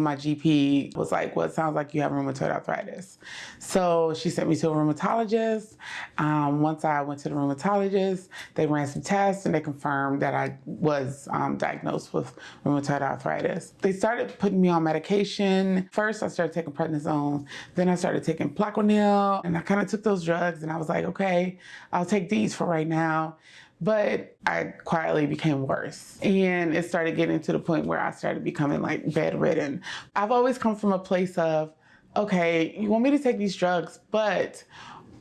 My GP was like, well, it sounds like you have rheumatoid arthritis. So she sent me to a rheumatologist. Um, once I went to the rheumatologist, they ran some tests and they confirmed that I was um, diagnosed with rheumatoid arthritis. They started putting me on medication. First, I started taking prednisone. Then I started taking Plaquenil. And I kind of took those drugs and I was like, okay, I'll take these for right now but I quietly became worse. And it started getting to the point where I started becoming like bedridden. I've always come from a place of, okay, you want me to take these drugs, but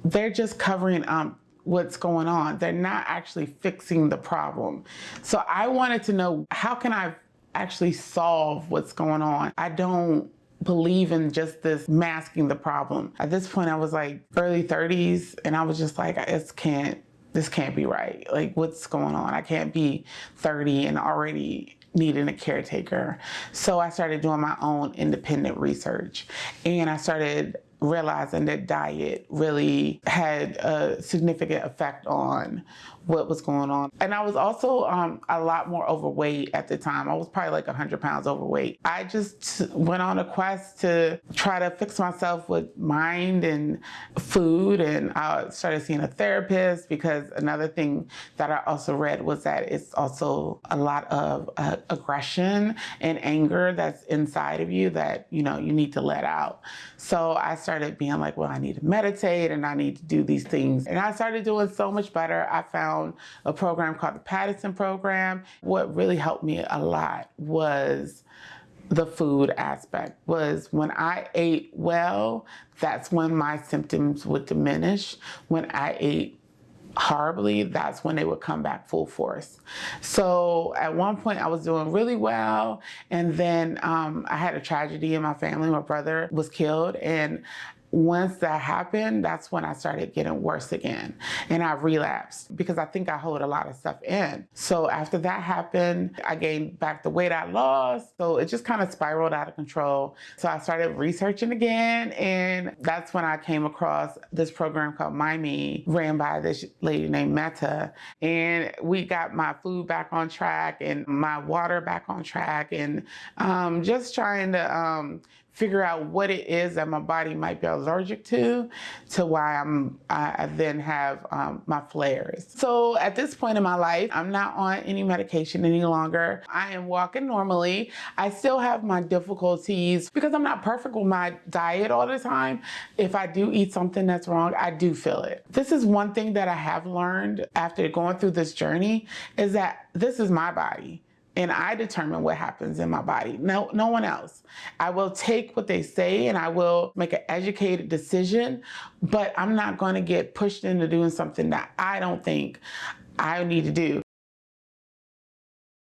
they're just covering um, what's going on. They're not actually fixing the problem. So I wanted to know, how can I actually solve what's going on? I don't believe in just this masking the problem. At this point, I was like early 30s and I was just like, I just can't this can't be right. Like, what's going on? I can't be 30 and already needing a caretaker. So I started doing my own independent research and I started realizing that diet really had a significant effect on what was going on. And I was also um, a lot more overweight at the time. I was probably like 100 pounds overweight. I just went on a quest to try to fix myself with mind and food. And I started seeing a therapist because another thing that I also read was that it's also a lot of uh, aggression and anger that's inside of you that, you know, you need to let out. So I started being like, well, I need to meditate and I need to do these things. And I started doing so much better. I found a program called the Paddison Program. What really helped me a lot was the food aspect was when I ate well, that's when my symptoms would diminish. When I ate horribly, that's when they would come back full force. So at one point I was doing really well and then um, I had a tragedy in my family. My brother was killed and once that happened, that's when I started getting worse again. And I relapsed because I think I hold a lot of stuff in. So after that happened, I gained back the weight I lost. So it just kind of spiraled out of control. So I started researching again. And that's when I came across this program called My Me, ran by this lady named Meta. And we got my food back on track and my water back on track and um, just trying to um, figure out what it is that my body might be allergic to, to why I'm, I, then have um, my flares. So at this point in my life, I'm not on any medication any longer. I am walking normally. I still have my difficulties because I'm not perfect with my diet all the time. If I do eat something that's wrong, I do feel it. This is one thing that I have learned after going through this journey is that this is my body and I determine what happens in my body. No, no one else. I will take what they say and I will make an educated decision, but I'm not going to get pushed into doing something that I don't think I need to do.